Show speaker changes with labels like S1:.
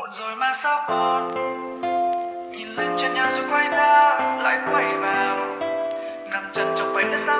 S1: muộn rồi mà sao còn? Nhìn lên trên nhà rồi quay ra, lại quay vào. Nằm chân trong bánh đã sao